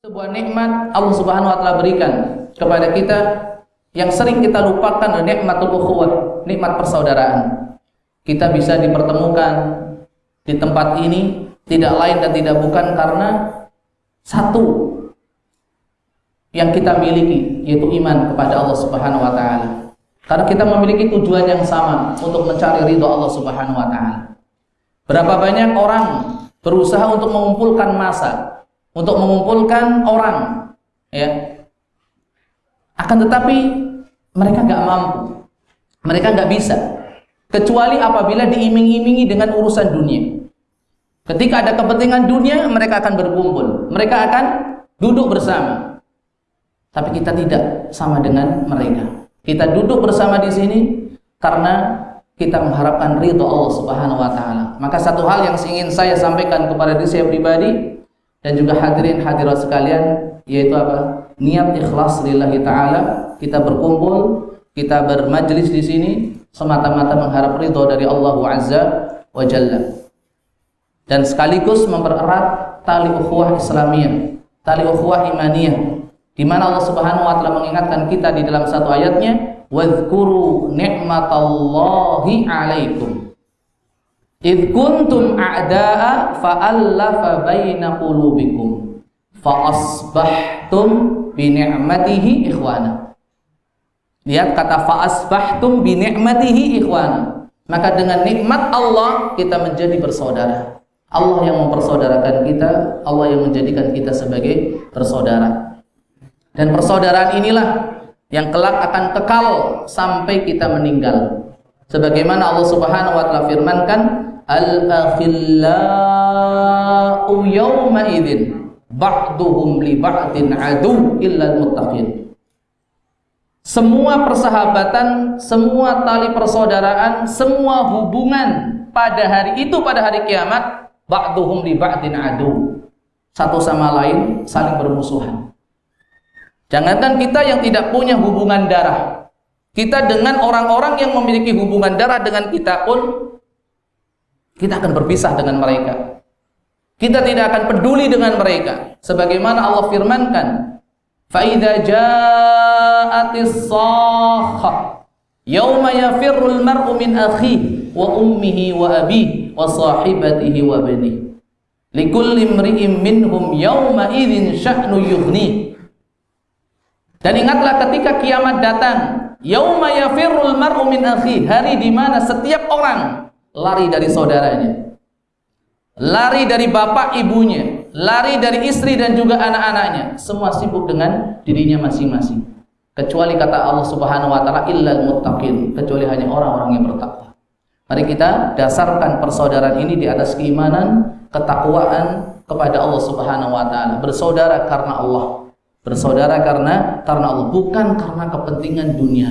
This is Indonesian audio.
sebuah nikmat Allah Subhanahu wa taala berikan kepada kita yang sering kita lupakan adalah nikmatul ukhuwah, nikmat persaudaraan. Kita bisa dipertemukan di tempat ini tidak lain dan tidak bukan karena satu yang kita miliki yaitu iman kepada Allah Subhanahu wa taala. Karena kita memiliki tujuan yang sama untuk mencari ridho Allah Subhanahu wa taala. Berapa banyak orang berusaha untuk mengumpulkan masa, untuk mengumpulkan orang, ya. Akan tetapi mereka nggak mampu, mereka nggak bisa, kecuali apabila diiming-imingi dengan urusan dunia. Ketika ada kepentingan dunia, mereka akan berkumpul, mereka akan duduk bersama. Tapi kita tidak sama dengan mereka. Kita duduk bersama di sini karena kita mengharapkan ridho Allah Subhanahu wa taala. Maka satu hal yang ingin saya sampaikan kepada diri saya pribadi dan juga hadirin hadirat sekalian yaitu apa? Niat ikhlas lillahi taala, kita berkumpul, kita bermajlis di sini semata-mata mengharap ridho dari Allah Azza wa Jalla. Dan sekaligus mempererat tali ukhuwah Islamiyah, tali ukhuwah imaniyah di mana Allah Subhanahu wa taala mengingatkan kita di dalam satu ayatnya wadhkuru ni'matallahi 'alaikum id kuntum a'da'a fa'allafa baina qulubikum fa asbahtum bi ikhwana. Lihat kata fa asbahtum ikhwana. Maka dengan nikmat Allah kita menjadi bersaudara. Allah yang mempersaudarakan kita Allah yang menjadikan kita sebagai bersaudara. Dan persaudaraan inilah yang kelak akan kekal sampai kita meninggal. Sebagaimana Allah Subhanahu wa taala firmankan, "Al-akhillau yawma idzin ba'duhum li ba'din adu illa al-muttaqin." Semua persahabatan, semua tali persaudaraan, semua hubungan pada hari itu pada hari kiamat ba'duhum li ba'din adu. Satu sama lain saling bermusuhan. Jangankan kita yang tidak punya hubungan darah Kita dengan orang-orang yang memiliki hubungan darah dengan kita pun kita akan berpisah dengan mereka. Kita tidak akan peduli dengan mereka. Sebagaimana Allah firmankan, فَإِذَا جَاءَتِ الصَّاخَةِ يَوْمَ يَفِرُّ الْمَرْءُ مِنْ أَخِيهِ وَأُمِّهِ وَأَبِيهِ وَصَاحِبَتِهِ وَبَنِيهِ لِكُلِّ امْرِئٍ مِّنْهُمْ يَوْمَئِذٍ شَأْنُ يُغْنِيهِ dan ingatlah ketika kiamat datang, yauma yafirrul mar'u min akhi, hari di mana setiap orang lari dari saudaranya. Lari dari bapak ibunya, lari dari istri dan juga anak-anaknya, semua sibuk dengan dirinya masing-masing. Kecuali kata Allah Subhanahu wa taala illal muttaqin, kecuali hanya orang-orang yang bertakwa. Mari kita dasarkan persaudaraan ini di atas keimanan, ketakwaan kepada Allah Subhanahu wa taala, bersaudara karena Allah Bersaudara karena karena Allah, bukan karena kepentingan dunia.